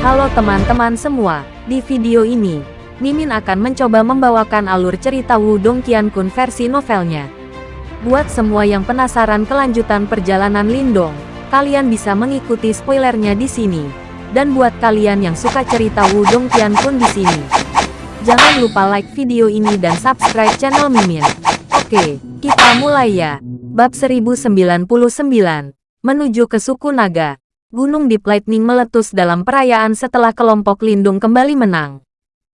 Halo teman-teman semua, di video ini, Mimin akan mencoba membawakan alur cerita Wudong Qiankun versi novelnya. Buat semua yang penasaran kelanjutan perjalanan Lindong, kalian bisa mengikuti spoilernya di sini. Dan buat kalian yang suka cerita Wudong Qiankun di sini, jangan lupa like video ini dan subscribe channel Mimin. Oke, kita mulai ya. Bab 1099, menuju ke suku naga. Gunung Deep Lightning meletus dalam perayaan setelah kelompok Lindung kembali menang.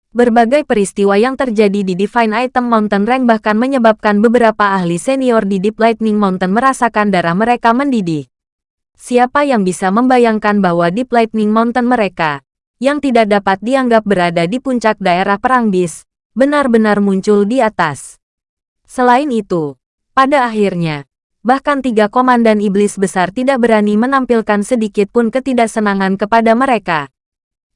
Berbagai peristiwa yang terjadi di Divine Item Mountain Rank bahkan menyebabkan beberapa ahli senior di Deep Lightning Mountain merasakan darah mereka mendidih. Siapa yang bisa membayangkan bahwa Deep Lightning Mountain mereka, yang tidak dapat dianggap berada di puncak daerah Perang Bis, benar-benar muncul di atas. Selain itu, pada akhirnya, bahkan tiga komandan iblis besar tidak berani menampilkan sedikit pun ketidaksenangan kepada mereka.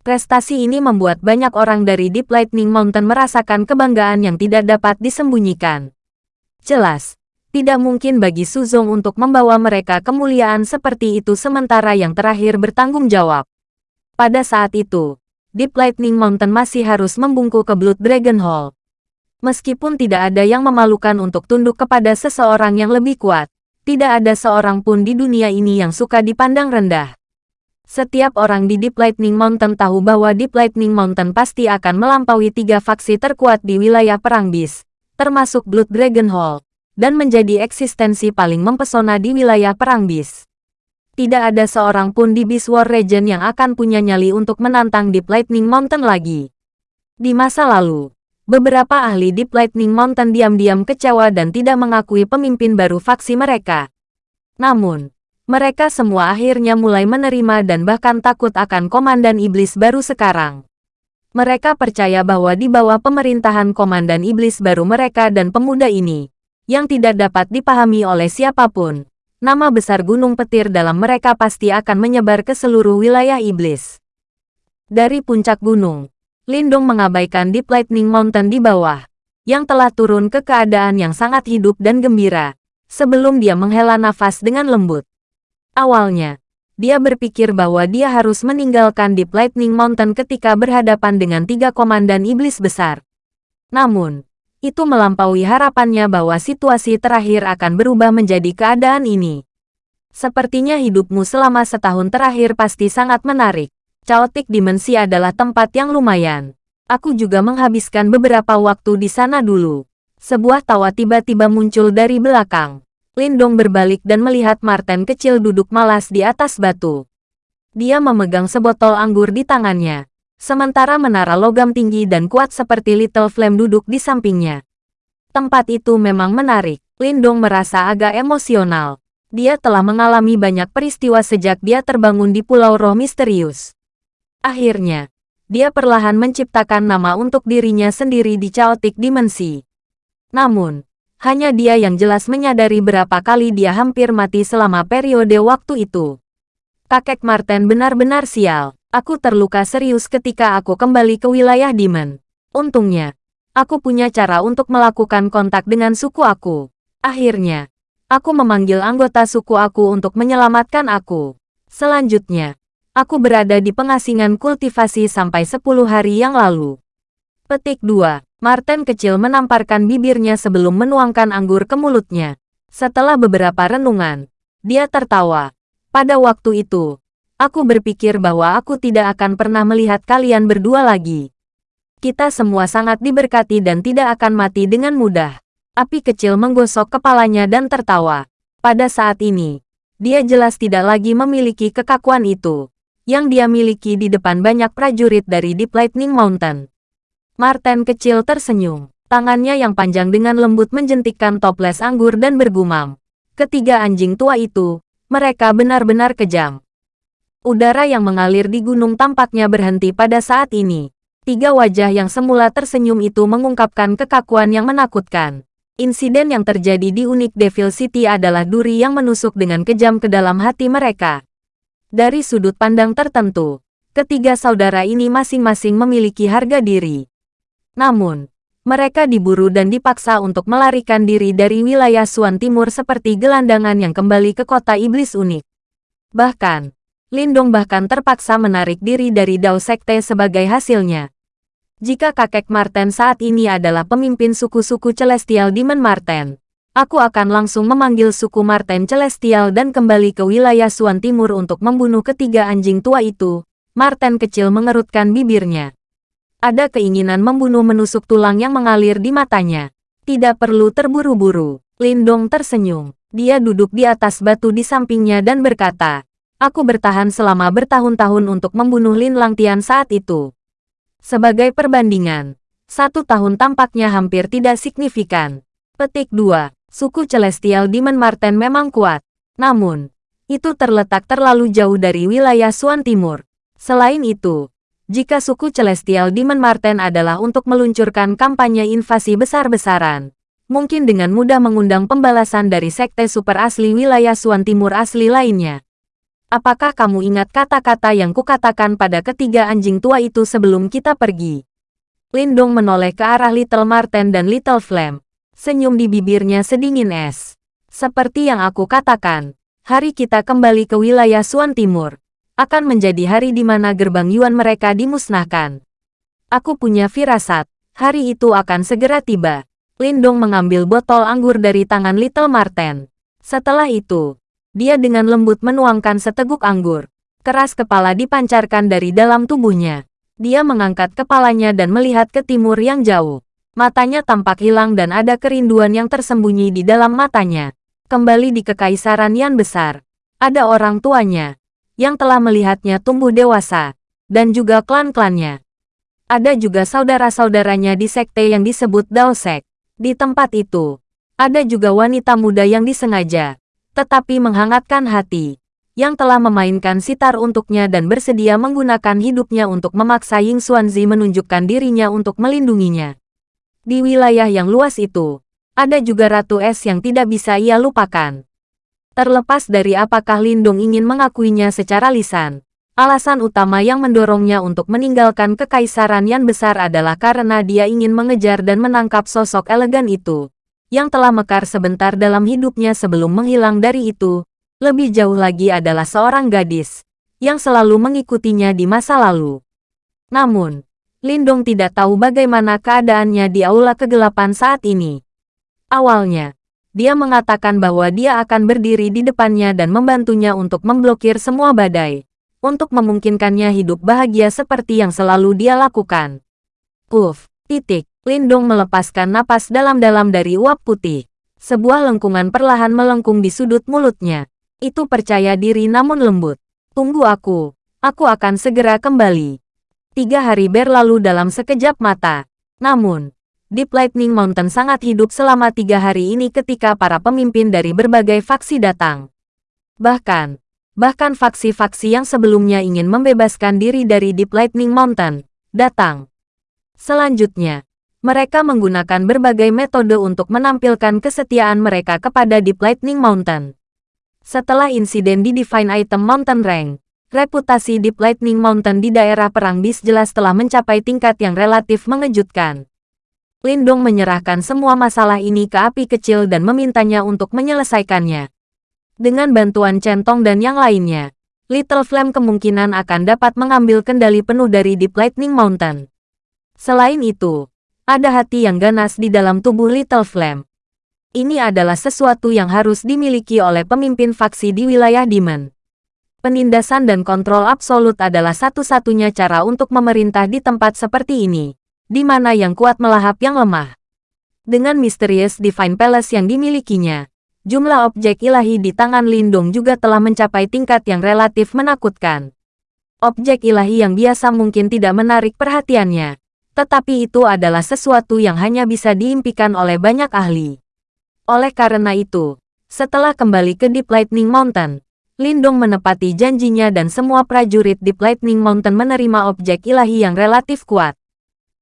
Prestasi ini membuat banyak orang dari Deep Lightning Mountain merasakan kebanggaan yang tidak dapat disembunyikan. Jelas, tidak mungkin bagi Suzong untuk membawa mereka kemuliaan seperti itu sementara yang terakhir bertanggung jawab. Pada saat itu, Deep Lightning Mountain masih harus membungkuk ke Blood Dragon Hall. Meskipun tidak ada yang memalukan untuk tunduk kepada seseorang yang lebih kuat, tidak ada seorang pun di dunia ini yang suka dipandang rendah. Setiap orang di Deep Lightning Mountain tahu bahwa Deep Lightning Mountain pasti akan melampaui tiga faksi terkuat di wilayah Perang Bis, termasuk Blood Dragon Hall, dan menjadi eksistensi paling mempesona di wilayah Perang Bis. Tidak ada seorang pun di Beast War Region yang akan punya nyali untuk menantang Deep Lightning Mountain lagi. Di masa lalu, Beberapa ahli Deep Lightning Mountain diam-diam kecewa dan tidak mengakui pemimpin baru faksi mereka. Namun, mereka semua akhirnya mulai menerima dan bahkan takut akan Komandan Iblis baru sekarang. Mereka percaya bahwa di bawah pemerintahan Komandan Iblis baru mereka dan pemuda ini, yang tidak dapat dipahami oleh siapa pun, nama besar Gunung Petir dalam mereka pasti akan menyebar ke seluruh wilayah iblis. Dari puncak gunung, Lindung mengabaikan Deep Lightning Mountain di bawah, yang telah turun ke keadaan yang sangat hidup dan gembira, sebelum dia menghela nafas dengan lembut. Awalnya, dia berpikir bahwa dia harus meninggalkan Deep Lightning Mountain ketika berhadapan dengan tiga komandan iblis besar. Namun, itu melampaui harapannya bahwa situasi terakhir akan berubah menjadi keadaan ini. Sepertinya hidupmu selama setahun terakhir pasti sangat menarik. Chaotic Dimensi adalah tempat yang lumayan. Aku juga menghabiskan beberapa waktu di sana dulu. Sebuah tawa tiba-tiba muncul dari belakang. Lindong berbalik dan melihat Martin kecil duduk malas di atas batu. Dia memegang sebotol anggur di tangannya. Sementara menara logam tinggi dan kuat seperti Little Flame duduk di sampingnya. Tempat itu memang menarik. Lindong merasa agak emosional. Dia telah mengalami banyak peristiwa sejak dia terbangun di Pulau Roh Misterius. Akhirnya, dia perlahan menciptakan nama untuk dirinya sendiri di Chaotic Dimensi. Namun, hanya dia yang jelas menyadari berapa kali dia hampir mati selama periode waktu itu. Kakek Martin benar-benar sial. Aku terluka serius ketika aku kembali ke wilayah Demon. Untungnya, aku punya cara untuk melakukan kontak dengan suku aku. Akhirnya, aku memanggil anggota suku aku untuk menyelamatkan aku. Selanjutnya, Aku berada di pengasingan kultivasi sampai 10 hari yang lalu. Petik 2. Martin kecil menamparkan bibirnya sebelum menuangkan anggur ke mulutnya. Setelah beberapa renungan, dia tertawa. Pada waktu itu, aku berpikir bahwa aku tidak akan pernah melihat kalian berdua lagi. Kita semua sangat diberkati dan tidak akan mati dengan mudah. Api kecil menggosok kepalanya dan tertawa. Pada saat ini, dia jelas tidak lagi memiliki kekakuan itu yang dia miliki di depan banyak prajurit dari Deep Lightning Mountain. Martin kecil tersenyum. Tangannya yang panjang dengan lembut menjentikkan toples anggur dan bergumam. Ketiga anjing tua itu, mereka benar-benar kejam. Udara yang mengalir di gunung tampaknya berhenti pada saat ini. Tiga wajah yang semula tersenyum itu mengungkapkan kekakuan yang menakutkan. Insiden yang terjadi di Unik Devil City adalah duri yang menusuk dengan kejam ke dalam hati mereka. Dari sudut pandang tertentu, ketiga saudara ini masing-masing memiliki harga diri. Namun, mereka diburu dan dipaksa untuk melarikan diri dari wilayah Suan Timur seperti gelandangan yang kembali ke kota iblis unik. Bahkan, Lindong bahkan terpaksa menarik diri dari Dao Sekte sebagai hasilnya. Jika kakek Marten saat ini adalah pemimpin suku-suku Celestial Demon Marten, aku akan langsung memanggil suku Marten Celestial dan kembali ke wilayah Suan Timur untuk membunuh ketiga anjing tua itu. Marten kecil mengerutkan bibirnya. Ada keinginan membunuh menusuk tulang yang mengalir di matanya. Tidak perlu terburu-buru. Lindong tersenyum. Dia duduk di atas batu di sampingnya dan berkata, Aku bertahan selama bertahun-tahun untuk membunuh Lin Langtian saat itu. Sebagai perbandingan, satu tahun tampaknya hampir tidak signifikan. Petik 2. Suku Celestial Demon Marten memang kuat. Namun, itu terletak terlalu jauh dari wilayah Suan Timur. Selain itu, jika suku Celestial Demon Marten adalah untuk meluncurkan kampanye invasi besar-besaran, mungkin dengan mudah mengundang pembalasan dari sekte super asli wilayah Suan Timur asli lainnya. Apakah kamu ingat kata-kata yang kukatakan pada ketiga anjing tua itu sebelum kita pergi? Lindong menoleh ke arah Little Marten dan Little Flame. Senyum di bibirnya sedingin es. Seperti yang aku katakan, hari kita kembali ke wilayah Suan Timur. Akan menjadi hari di mana gerbang Yuan mereka dimusnahkan. Aku punya firasat, hari itu akan segera tiba. Lindong mengambil botol anggur dari tangan Little Marten. Setelah itu, dia dengan lembut menuangkan seteguk anggur. Keras kepala dipancarkan dari dalam tubuhnya. Dia mengangkat kepalanya dan melihat ke timur yang jauh. Matanya tampak hilang dan ada kerinduan yang tersembunyi di dalam matanya. Kembali di kekaisaran yang besar. Ada orang tuanya, yang telah melihatnya tumbuh dewasa, dan juga klan-klannya. Ada juga saudara-saudaranya di sekte yang disebut Daosek. Di tempat itu, ada juga wanita muda yang disengaja, tetapi menghangatkan hati, yang telah memainkan sitar untuknya dan bersedia menggunakan hidupnya untuk memaksa Ying Xuanzi menunjukkan dirinya untuk melindunginya. Di wilayah yang luas itu, ada juga Ratu Es yang tidak bisa ia lupakan. Terlepas dari apakah Lindung ingin mengakuinya secara lisan, alasan utama yang mendorongnya untuk meninggalkan kekaisaran yang besar adalah karena dia ingin mengejar dan menangkap sosok elegan itu yang telah mekar sebentar dalam hidupnya sebelum menghilang dari itu, lebih jauh lagi adalah seorang gadis, yang selalu mengikutinya di masa lalu. Namun, Lindong tidak tahu bagaimana keadaannya di aula kegelapan saat ini. Awalnya, dia mengatakan bahwa dia akan berdiri di depannya dan membantunya untuk memblokir semua badai, untuk memungkinkannya hidup bahagia seperti yang selalu dia lakukan. Uff, titik. Lindong melepaskan napas dalam-dalam dari uap putih. Sebuah lengkungan perlahan melengkung di sudut mulutnya. Itu percaya diri namun lembut. Tunggu aku. Aku akan segera kembali. Tiga hari berlalu dalam sekejap mata. Namun, Deep Lightning Mountain sangat hidup selama tiga hari ini ketika para pemimpin dari berbagai faksi datang. Bahkan, bahkan faksi-faksi yang sebelumnya ingin membebaskan diri dari Deep Lightning Mountain, datang. Selanjutnya, mereka menggunakan berbagai metode untuk menampilkan kesetiaan mereka kepada Deep Lightning Mountain. Setelah insiden di Divine Item Mountain Rank, reputasi Deep Lightning Mountain di daerah Perang Bis jelas telah mencapai tingkat yang relatif mengejutkan. Lindong menyerahkan semua masalah ini ke api kecil dan memintanya untuk menyelesaikannya. Dengan bantuan centong dan yang lainnya, Little Flame kemungkinan akan dapat mengambil kendali penuh dari Deep Lightning Mountain. Selain itu, ada hati yang ganas di dalam tubuh Little Flame. Ini adalah sesuatu yang harus dimiliki oleh pemimpin faksi di wilayah Demon. Penindasan dan kontrol absolut adalah satu-satunya cara untuk memerintah di tempat seperti ini, di mana yang kuat melahap yang lemah. Dengan misterius Divine Palace yang dimilikinya, jumlah objek ilahi di tangan Lindung juga telah mencapai tingkat yang relatif menakutkan. Objek ilahi yang biasa mungkin tidak menarik perhatiannya, tetapi itu adalah sesuatu yang hanya bisa diimpikan oleh banyak ahli. Oleh karena itu, setelah kembali ke Deep Lightning Mountain, Lindong menepati janjinya dan semua prajurit Deep Lightning Mountain menerima objek ilahi yang relatif kuat.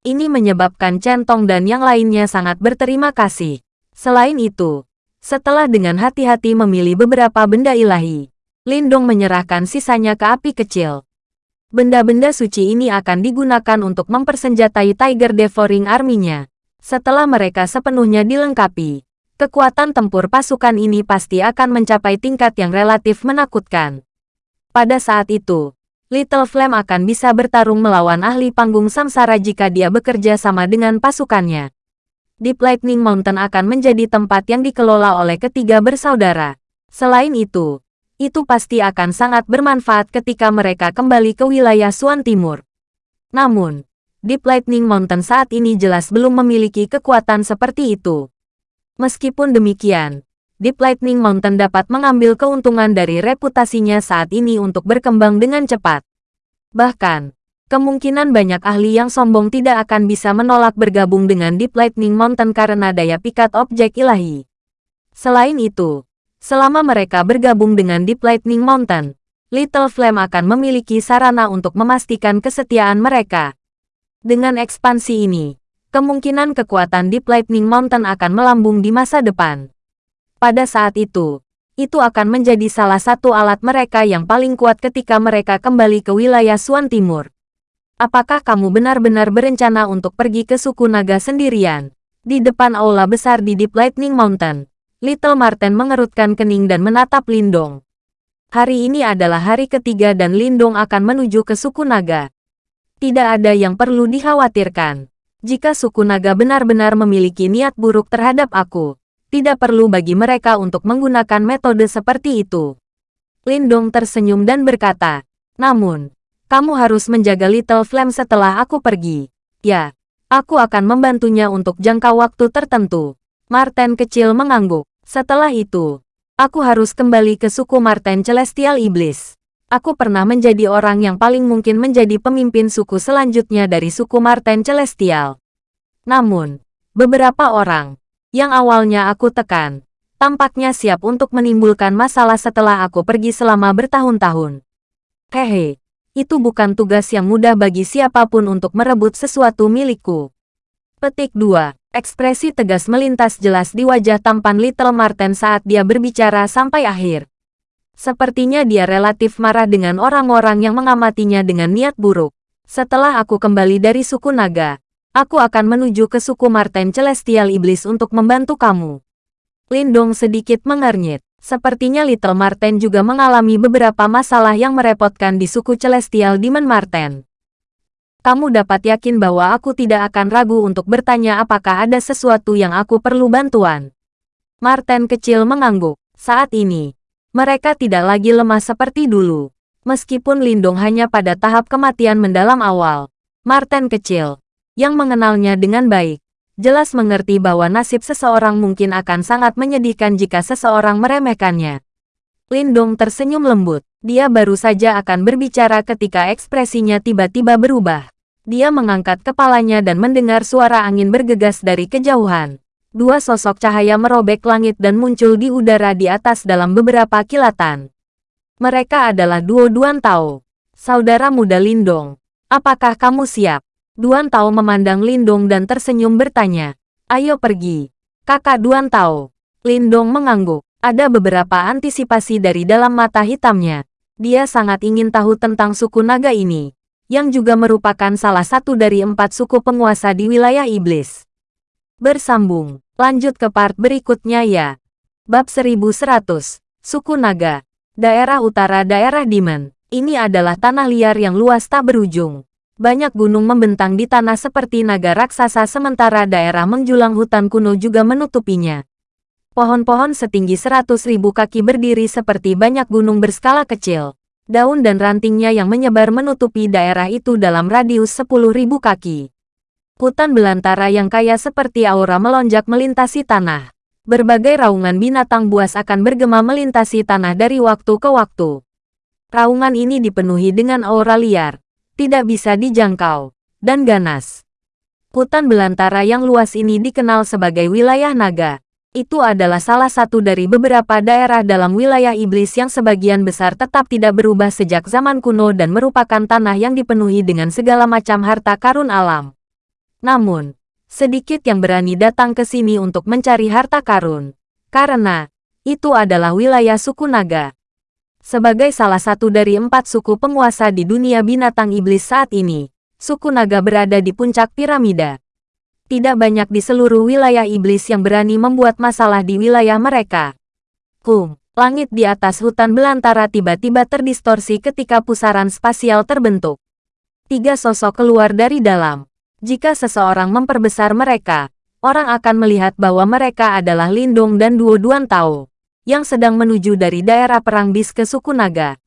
Ini menyebabkan Centong dan yang lainnya sangat berterima kasih. Selain itu, setelah dengan hati-hati memilih beberapa benda ilahi, Lindong menyerahkan sisanya ke api kecil. Benda-benda suci ini akan digunakan untuk mempersenjatai Tiger Devouring Army-nya. Setelah mereka sepenuhnya dilengkapi, kekuatan tempur pasukan ini pasti akan mencapai tingkat yang relatif menakutkan. Pada saat itu, Little Flame akan bisa bertarung melawan ahli panggung samsara jika dia bekerja sama dengan pasukannya. Deep Lightning Mountain akan menjadi tempat yang dikelola oleh ketiga bersaudara. Selain itu, itu pasti akan sangat bermanfaat ketika mereka kembali ke wilayah Suan Timur. Namun, Deep Lightning Mountain saat ini jelas belum memiliki kekuatan seperti itu. Meskipun demikian, Deep Lightning Mountain dapat mengambil keuntungan dari reputasinya saat ini untuk berkembang dengan cepat. Bahkan, kemungkinan banyak ahli yang sombong tidak akan bisa menolak bergabung dengan Deep Lightning Mountain karena daya pikat objek ilahi. Selain itu, selama mereka bergabung dengan Deep Lightning Mountain, Little Flame akan memiliki sarana untuk memastikan kesetiaan mereka. Dengan ekspansi ini, kemungkinan kekuatan Deep Lightning Mountain akan melambung di masa depan. Pada saat itu, itu akan menjadi salah satu alat mereka yang paling kuat ketika mereka kembali ke wilayah Suan Timur. Apakah kamu benar-benar berencana untuk pergi ke suku naga sendirian? Di depan aula besar di Deep Lightning Mountain, Little Marten mengerutkan kening dan menatap Lindong. Hari ini adalah hari ketiga dan Lindong akan menuju ke suku naga. Tidak ada yang perlu dikhawatirkan. Jika suku naga benar-benar memiliki niat buruk terhadap aku, tidak perlu bagi mereka untuk menggunakan metode seperti itu. Lindong tersenyum dan berkata, namun, kamu harus menjaga Little Flame setelah aku pergi. Ya, aku akan membantunya untuk jangka waktu tertentu. Martin kecil mengangguk. Setelah itu, aku harus kembali ke suku Martin Celestial Iblis. Aku pernah menjadi orang yang paling mungkin menjadi pemimpin suku selanjutnya dari suku Martin Celestial. Namun, beberapa orang, yang awalnya aku tekan, tampaknya siap untuk menimbulkan masalah setelah aku pergi selama bertahun-tahun. Hehe, itu bukan tugas yang mudah bagi siapa pun untuk merebut sesuatu milikku. Petik 2. Ekspresi tegas melintas jelas di wajah tampan Little Marten saat dia berbicara sampai akhir. Sepertinya dia relatif marah dengan orang-orang yang mengamatinya dengan niat buruk. Setelah aku kembali dari suku naga, Aku akan menuju ke suku Marten Celestial Iblis untuk membantu kamu. Lindong sedikit mengernyit. Sepertinya Little Marten juga mengalami beberapa masalah yang merepotkan di suku Celestial Demon Marten. Kamu dapat yakin bahwa aku tidak akan ragu untuk bertanya apakah ada sesuatu yang aku perlu bantuan. Marten kecil mengangguk. Saat ini, mereka tidak lagi lemah seperti dulu. Meskipun Lindong hanya pada tahap kematian mendalam awal, Marten kecil, yang mengenalnya dengan baik, jelas mengerti bahwa nasib seseorang mungkin akan sangat menyedihkan jika seseorang meremehkannya. Lindong tersenyum lembut. Dia baru saja akan berbicara ketika ekspresinya tiba-tiba berubah. Dia mengangkat kepalanya dan mendengar suara angin bergegas dari kejauhan. Dua sosok cahaya merobek langit dan muncul di udara di atas dalam beberapa kilatan. Mereka adalah duo Duan Tao. Saudara muda Lindong, apakah kamu siap? Duan Tao memandang Lindong dan tersenyum bertanya, Ayo pergi. Kakak Duan Tao. Lindong mengangguk. Ada beberapa antisipasi dari dalam mata hitamnya. Dia sangat ingin tahu tentang suku naga ini, yang juga merupakan salah satu dari empat suku penguasa di wilayah iblis. Bersambung, lanjut ke part berikutnya ya. Bab 1100, Suku Naga, Daerah Utara Daerah Demon. Ini adalah tanah liar yang luas tak berujung. Banyak gunung membentang di tanah seperti naga raksasa sementara daerah menjulang hutan kuno juga menutupinya. Pohon-pohon setinggi seratus ribu kaki berdiri seperti banyak gunung berskala kecil. Daun dan rantingnya yang menyebar menutupi daerah itu dalam radius sepuluh ribu kaki. Hutan belantara yang kaya seperti aura melonjak melintasi tanah. Berbagai raungan binatang buas akan bergema melintasi tanah dari waktu ke waktu. Raungan ini dipenuhi dengan aura liar, tidak bisa dijangkau, dan ganas. Hutan belantara yang luas ini dikenal sebagai wilayah naga. Itu adalah salah satu dari beberapa daerah dalam wilayah iblis yang sebagian besar tetap tidak berubah sejak zaman kuno dan merupakan tanah yang dipenuhi dengan segala macam harta karun alam. Namun, sedikit yang berani datang ke sini untuk mencari harta karun. Karena, itu adalah wilayah suku naga. Sebagai salah satu dari empat suku penguasa di dunia binatang iblis saat ini, suku naga berada di puncak piramida. Tidak banyak di seluruh wilayah iblis yang berani membuat masalah di wilayah mereka. Kum, Langit di atas hutan belantara tiba-tiba terdistorsi ketika pusaran spasial terbentuk. Tiga sosok keluar dari dalam. Jika seseorang memperbesar mereka, orang akan melihat bahwa mereka adalah Lindung dan Duo Duan Tao, yang sedang menuju dari daerah perang bis ke suku naga.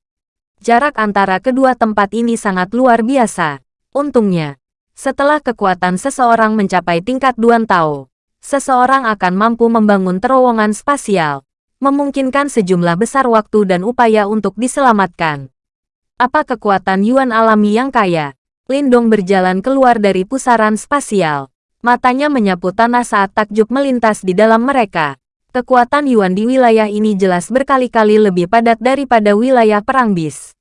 Jarak antara kedua tempat ini sangat luar biasa. Untungnya, setelah kekuatan seseorang mencapai tingkat Duan Tao, seseorang akan mampu membangun terowongan spasial memungkinkan sejumlah besar waktu dan upaya untuk diselamatkan. Apa kekuatan Yuan alami yang kaya? Lindong berjalan keluar dari pusaran spasial. Matanya menyapu tanah saat takjub melintas di dalam mereka. Kekuatan Yuan di wilayah ini jelas berkali-kali lebih padat daripada wilayah perang bis.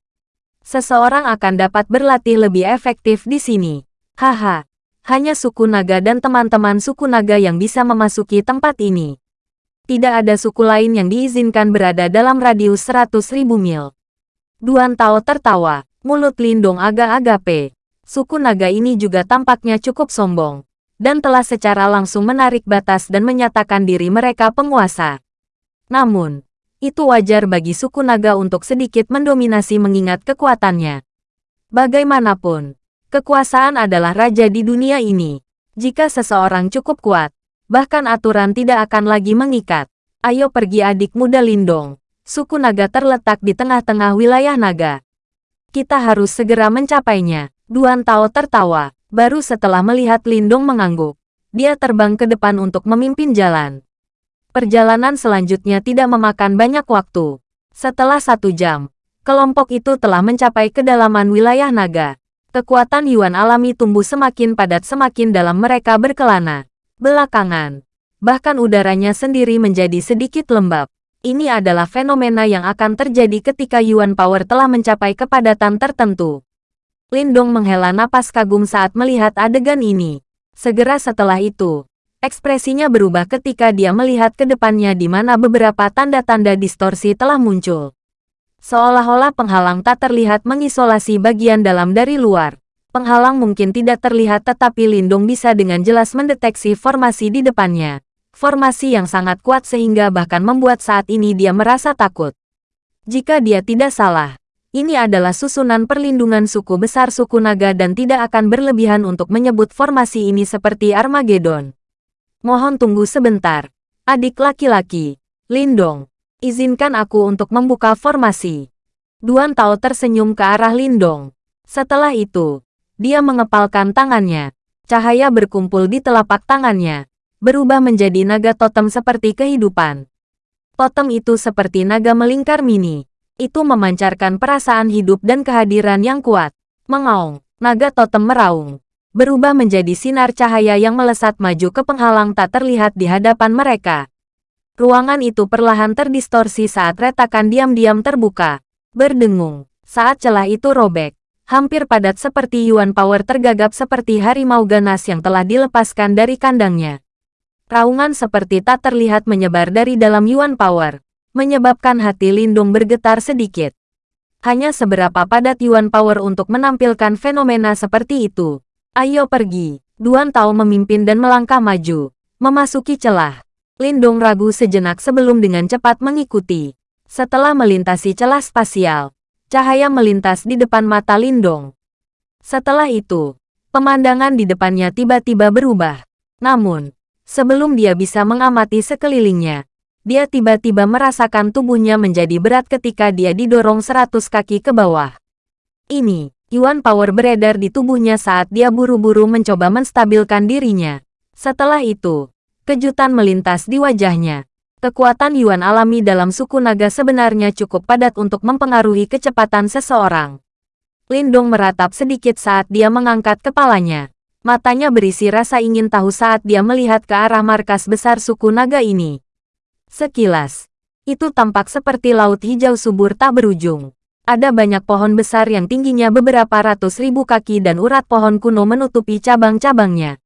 Seseorang akan dapat berlatih lebih efektif di sini. Haha, hanya suku naga dan teman-teman suku naga yang bisa memasuki tempat ini tidak ada suku lain yang diizinkan berada dalam radius 100 ribu mil. Duan Tao tertawa, mulut Lindong agak-agak pe. Suku naga ini juga tampaknya cukup sombong, dan telah secara langsung menarik batas dan menyatakan diri mereka penguasa. Namun, itu wajar bagi suku naga untuk sedikit mendominasi mengingat kekuatannya. Bagaimanapun, kekuasaan adalah raja di dunia ini. Jika seseorang cukup kuat, Bahkan aturan tidak akan lagi mengikat. Ayo pergi adik muda Lindong. Suku naga terletak di tengah-tengah wilayah naga. Kita harus segera mencapainya. Duan Tao tertawa. Baru setelah melihat Lindong mengangguk. Dia terbang ke depan untuk memimpin jalan. Perjalanan selanjutnya tidak memakan banyak waktu. Setelah satu jam, kelompok itu telah mencapai kedalaman wilayah naga. Kekuatan Yuan alami tumbuh semakin padat semakin dalam mereka berkelana. Belakangan, bahkan udaranya sendiri menjadi sedikit lembab. Ini adalah fenomena yang akan terjadi ketika Yuan Power telah mencapai kepadatan tertentu. Lindong menghela napas kagum saat melihat adegan ini. Segera setelah itu, ekspresinya berubah ketika dia melihat ke depannya di mana beberapa tanda-tanda distorsi telah muncul. Seolah-olah penghalang tak terlihat mengisolasi bagian dalam dari luar. Penghalang mungkin tidak terlihat tetapi Lindung bisa dengan jelas mendeteksi formasi di depannya. Formasi yang sangat kuat sehingga bahkan membuat saat ini dia merasa takut. Jika dia tidak salah, ini adalah susunan perlindungan suku besar suku naga dan tidak akan berlebihan untuk menyebut formasi ini seperti Armageddon. Mohon tunggu sebentar. Adik laki-laki, Lindong, izinkan aku untuk membuka formasi. Duan Tao tersenyum ke arah Lindong. Setelah itu, dia mengepalkan tangannya. Cahaya berkumpul di telapak tangannya, berubah menjadi naga totem seperti kehidupan. Totem itu seperti naga melingkar mini. Itu memancarkan perasaan hidup dan kehadiran yang kuat. Mengaung, naga totem meraung. Berubah menjadi sinar cahaya yang melesat maju ke penghalang tak terlihat di hadapan mereka. Ruangan itu perlahan terdistorsi saat retakan diam-diam terbuka. Berdengung, saat celah itu robek hampir padat seperti Yuan Power tergagap seperti harimau ganas yang telah dilepaskan dari kandangnya. Raungan seperti tak terlihat menyebar dari dalam Yuan Power, menyebabkan hati Lindung bergetar sedikit. Hanya seberapa padat Yuan Power untuk menampilkan fenomena seperti itu. Ayo pergi, Duan Tao memimpin dan melangkah maju, memasuki celah. Lindung ragu sejenak sebelum dengan cepat mengikuti. Setelah melintasi celah spasial, Cahaya melintas di depan mata Lindong. Setelah itu, pemandangan di depannya tiba-tiba berubah. Namun, sebelum dia bisa mengamati sekelilingnya, dia tiba-tiba merasakan tubuhnya menjadi berat ketika dia didorong seratus kaki ke bawah. Ini, Yuan Power beredar di tubuhnya saat dia buru-buru mencoba menstabilkan dirinya. Setelah itu, kejutan melintas di wajahnya. Kekuatan Yuan alami dalam suku naga sebenarnya cukup padat untuk mempengaruhi kecepatan seseorang. Lindong meratap sedikit saat dia mengangkat kepalanya. Matanya berisi rasa ingin tahu saat dia melihat ke arah markas besar suku naga ini. Sekilas, itu tampak seperti laut hijau subur tak berujung. Ada banyak pohon besar yang tingginya beberapa ratus ribu kaki dan urat pohon kuno menutupi cabang-cabangnya.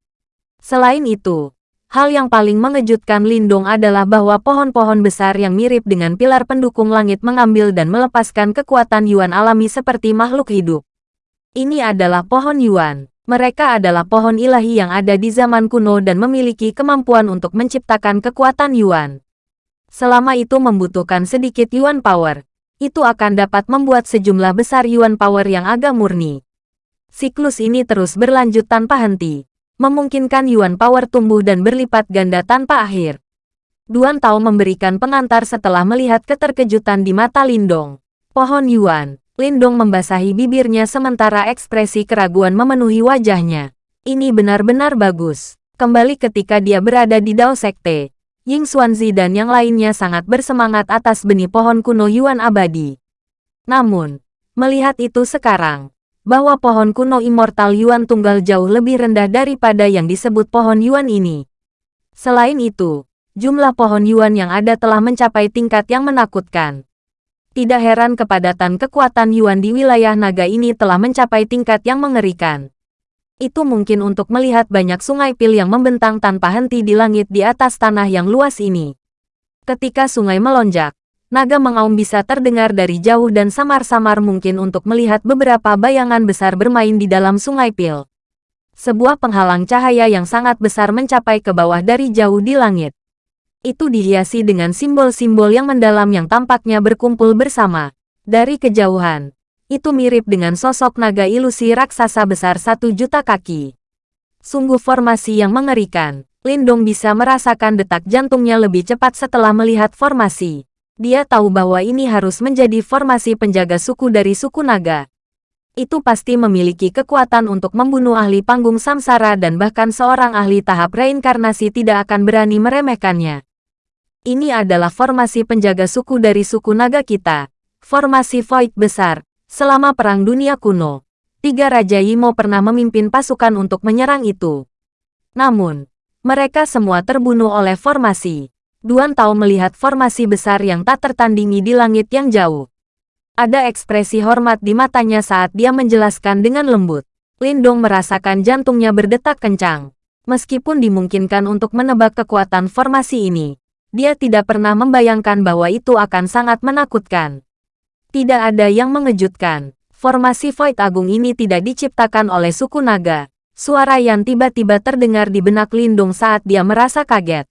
Selain itu, Hal yang paling mengejutkan Lindong adalah bahwa pohon-pohon besar yang mirip dengan pilar pendukung langit mengambil dan melepaskan kekuatan Yuan alami seperti makhluk hidup. Ini adalah pohon Yuan. Mereka adalah pohon ilahi yang ada di zaman kuno dan memiliki kemampuan untuk menciptakan kekuatan Yuan. Selama itu membutuhkan sedikit Yuan Power, itu akan dapat membuat sejumlah besar Yuan Power yang agak murni. Siklus ini terus berlanjut tanpa henti, memungkinkan Yuan Power tumbuh dan berlipat ganda tanpa akhir. Duan Tao memberikan pengantar setelah melihat keterkejutan di mata Lindong. Pohon Yuan, Lindong membasahi bibirnya sementara ekspresi keraguan memenuhi wajahnya. Ini benar-benar bagus. Kembali ketika dia berada di Dao Sekte, Ying Xuanzi dan yang lainnya sangat bersemangat atas benih pohon kuno Yuan abadi. Namun, melihat itu sekarang, bahwa pohon kuno immortal Yuan tunggal jauh lebih rendah daripada yang disebut pohon Yuan ini. Selain itu, jumlah pohon Yuan yang ada telah mencapai tingkat yang menakutkan. Tidak heran kepadatan kekuatan Yuan di wilayah naga ini telah mencapai tingkat yang mengerikan itu mungkin untuk melihat banyak sungai pil yang membentang tanpa henti di langit di atas tanah yang luas ini. Ketika sungai melonjak, naga mengaum bisa terdengar dari jauh dan samar-samar mungkin untuk melihat beberapa bayangan besar bermain di dalam sungai pil. Sebuah penghalang cahaya yang sangat besar mencapai ke bawah dari jauh di langit. Itu dihiasi dengan simbol-simbol yang mendalam yang tampaknya berkumpul bersama. Dari kejauhan, itu mirip dengan sosok naga ilusi raksasa besar satu juta kaki. Sungguh formasi yang mengerikan. Lindong bisa merasakan detak jantungnya lebih cepat setelah melihat formasi. Dia tahu bahwa ini harus menjadi formasi penjaga suku dari suku naga. Itu pasti memiliki kekuatan untuk membunuh ahli panggung samsara dan bahkan seorang ahli tahap reinkarnasi tidak akan berani meremehkannya. Ini adalah formasi penjaga suku dari suku naga kita. Formasi Void besar, Selama Perang Dunia Kuno, tiga Raja Yimo pernah memimpin pasukan untuk menyerang itu. Namun, mereka semua terbunuh oleh formasi. Duan Tao melihat formasi besar yang tak tertandingi di langit yang jauh. Ada ekspresi hormat di matanya saat dia menjelaskan dengan lembut. Lindong merasakan jantungnya berdetak kencang. Meskipun dimungkinkan untuk menebak kekuatan formasi ini, dia tidak pernah membayangkan bahwa itu akan sangat menakutkan. Tidak ada yang mengejutkan. Formasi Void Agung ini tidak diciptakan oleh suku naga. Suara yang tiba-tiba terdengar di benak Lindung saat dia merasa kaget.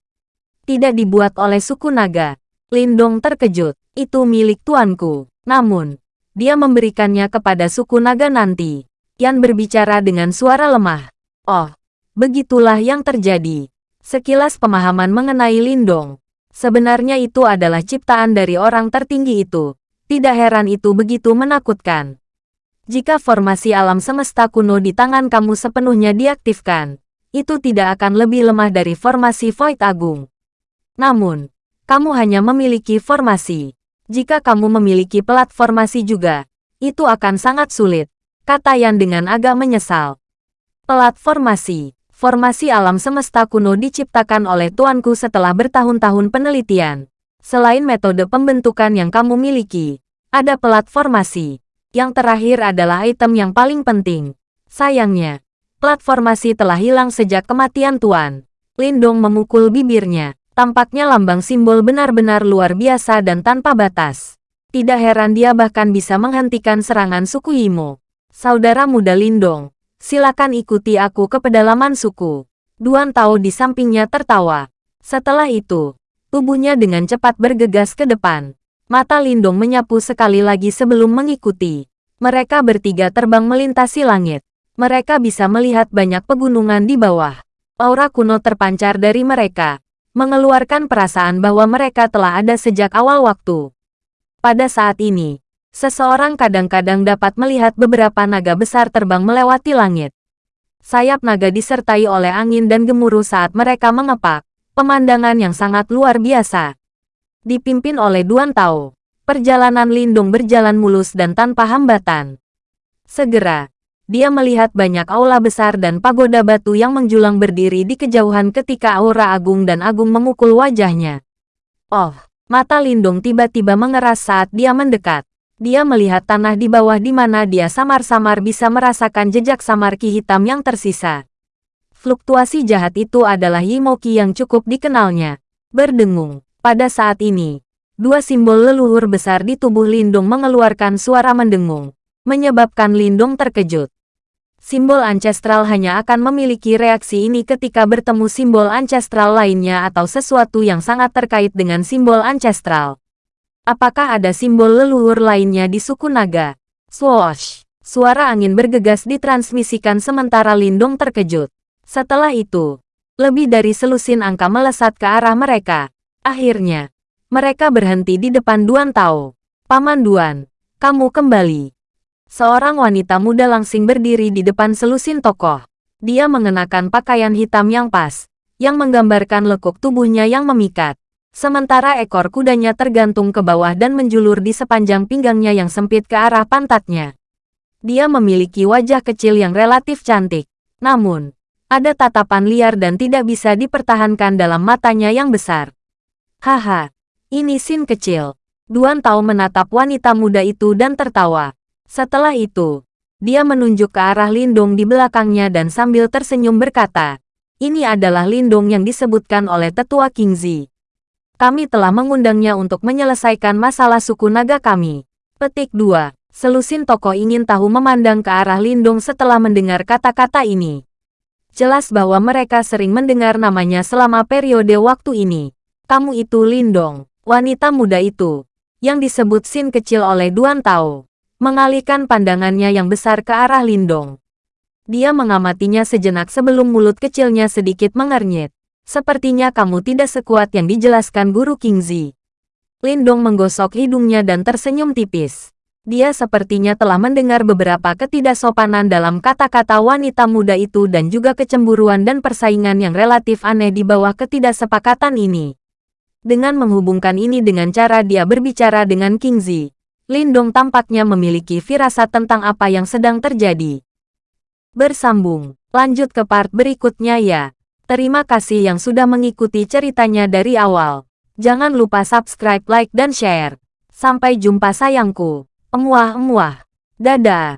Tidak dibuat oleh suku naga. Lindong terkejut. Itu milik tuanku. Namun, dia memberikannya kepada suku naga nanti. Yan berbicara dengan suara lemah. Oh, begitulah yang terjadi. Sekilas pemahaman mengenai Lindong. Sebenarnya itu adalah ciptaan dari orang tertinggi itu. Tidak heran itu begitu menakutkan. Jika formasi alam semesta kuno di tangan kamu sepenuhnya diaktifkan, itu tidak akan lebih lemah dari formasi Void Agung. Namun, kamu hanya memiliki formasi. Jika kamu memiliki pelat formasi juga, itu akan sangat sulit, kata Yan dengan agak menyesal. Pelat formasi, formasi alam semesta kuno diciptakan oleh tuanku setelah bertahun-tahun penelitian. Selain metode pembentukan yang kamu miliki, ada pelat formasi. Yang terakhir adalah item yang paling penting. Sayangnya, platformasi telah hilang sejak kematian Tuan. Lindong memukul bibirnya. Tampaknya lambang simbol benar-benar luar biasa dan tanpa batas. Tidak heran dia bahkan bisa menghentikan serangan suku Imo. Saudara muda Lindong, silakan ikuti aku ke pedalaman suku. Duan Tao di sampingnya tertawa. Setelah itu, Tubuhnya dengan cepat bergegas ke depan. Mata Lindong menyapu sekali lagi sebelum mengikuti. Mereka bertiga terbang melintasi langit. Mereka bisa melihat banyak pegunungan di bawah. Aura kuno terpancar dari mereka, mengeluarkan perasaan bahwa mereka telah ada sejak awal waktu. Pada saat ini, seseorang kadang-kadang dapat melihat beberapa naga besar terbang melewati langit. Sayap naga disertai oleh angin dan gemuruh saat mereka mengepak. Pemandangan yang sangat luar biasa. Dipimpin oleh Duan Tao, perjalanan Lindung berjalan mulus dan tanpa hambatan. Segera, dia melihat banyak aula besar dan pagoda batu yang menjulang berdiri di kejauhan ketika aura agung dan agung memukul wajahnya. Oh, mata Lindung tiba-tiba mengeras saat dia mendekat. Dia melihat tanah di bawah di mana dia samar-samar bisa merasakan jejak samar ki hitam yang tersisa. Fluktuasi jahat itu adalah Yimoki yang cukup dikenalnya. Berdengung. Pada saat ini, dua simbol leluhur besar di tubuh Lindung mengeluarkan suara mendengung, menyebabkan Lindung terkejut. Simbol ancestral hanya akan memiliki reaksi ini ketika bertemu simbol ancestral lainnya atau sesuatu yang sangat terkait dengan simbol ancestral. Apakah ada simbol leluhur lainnya di suku naga? Swoosh! Suara angin bergegas ditransmisikan sementara Lindung terkejut. Setelah itu, lebih dari selusin angka melesat ke arah mereka. Akhirnya, mereka berhenti di depan Duan Tao. Paman Duan, kamu kembali. Seorang wanita muda langsing berdiri di depan selusin tokoh. Dia mengenakan pakaian hitam yang pas, yang menggambarkan lekuk tubuhnya yang memikat. Sementara ekor kudanya tergantung ke bawah dan menjulur di sepanjang pinggangnya yang sempit ke arah pantatnya. Dia memiliki wajah kecil yang relatif cantik. Namun, ada tatapan liar dan tidak bisa dipertahankan dalam matanya yang besar. Haha, ini Sin kecil. Duan Tao menatap wanita muda itu dan tertawa. Setelah itu, dia menunjuk ke arah Lindung di belakangnya dan sambil tersenyum berkata, ini adalah Lindung yang disebutkan oleh tetua Kingzi. Kami telah mengundangnya untuk menyelesaikan masalah suku naga kami. Petik 2. Selusin tokoh ingin tahu memandang ke arah Lindung setelah mendengar kata-kata ini. Jelas bahwa mereka sering mendengar namanya selama periode waktu ini. Kamu itu Lindong, wanita muda itu, yang disebut Sin kecil oleh Duan Tao mengalihkan pandangannya yang besar ke arah Lindong. Dia mengamatinya sejenak sebelum mulut kecilnya sedikit mengernyit. Sepertinya kamu tidak sekuat yang dijelaskan Guru Kingzi. Lindong menggosok hidungnya dan tersenyum tipis. Dia sepertinya telah mendengar beberapa ketidaksopanan dalam kata-kata wanita muda itu dan juga kecemburuan dan persaingan yang relatif aneh di bawah ketidaksepakatan ini. Dengan menghubungkan ini dengan cara dia berbicara dengan Kingzi, Lindong tampaknya memiliki firasat tentang apa yang sedang terjadi. Bersambung, lanjut ke part berikutnya ya. Terima kasih yang sudah mengikuti ceritanya dari awal. Jangan lupa subscribe, like, dan share. Sampai jumpa sayangku. Emuah-emuah. Dadah.